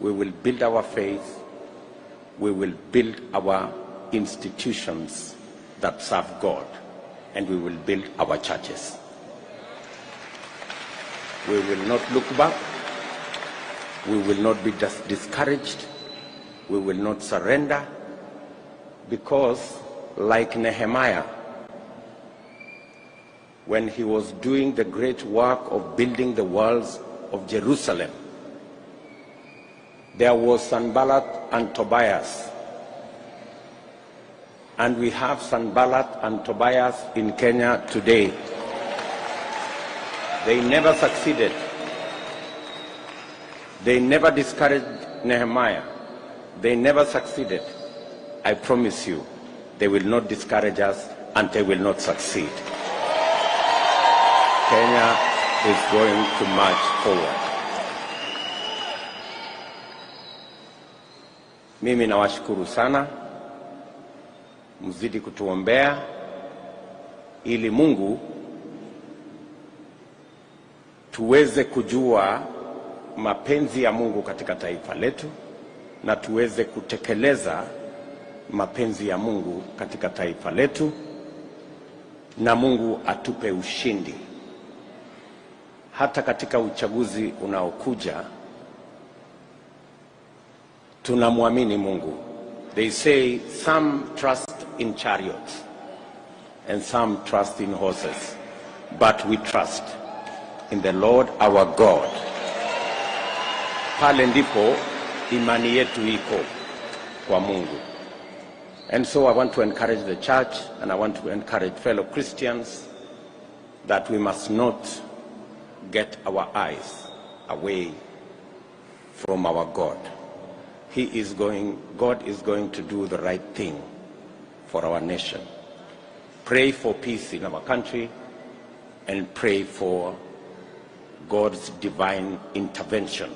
we will build our faith, we will build our institutions that serve God, and we will build our churches. We will not look back, we will not be dis- discouraged, we will not surrender, because, like Nehemiah, when he was doing the great work of building the walls of Jerusalem, there was Sanballat and Tobias. And we have Sanballat and Tobias in Kenya today. They never succeeded. They never discouraged Nehemiah. They never succeeded. I promise you, they will not discourage us and they will not succeed. Kenya is going to march forward. Mimi nawashukuru sana, mzidi kutuombea ili Mungu tuweze kujua mapenzi ya Mungu katika taifa letu na tuweze kutekeleza mapenzi ya Mungu katika taifa letu na Mungu atupe ushindi hata katika uchaguzi unaokuja. Tunamwamini Mungu. They say some trust in chariots and some trust in horses, but we trust in the Lord our God. Pale ndipo imani yetu iko kwa Mungu. And so I want to encourage the church and I want to encourage fellow Christians that we must not get our eyes away from our God. He is going, God is going to do the right thing for our nation. Pray for peace in our country and pray for God's divine intervention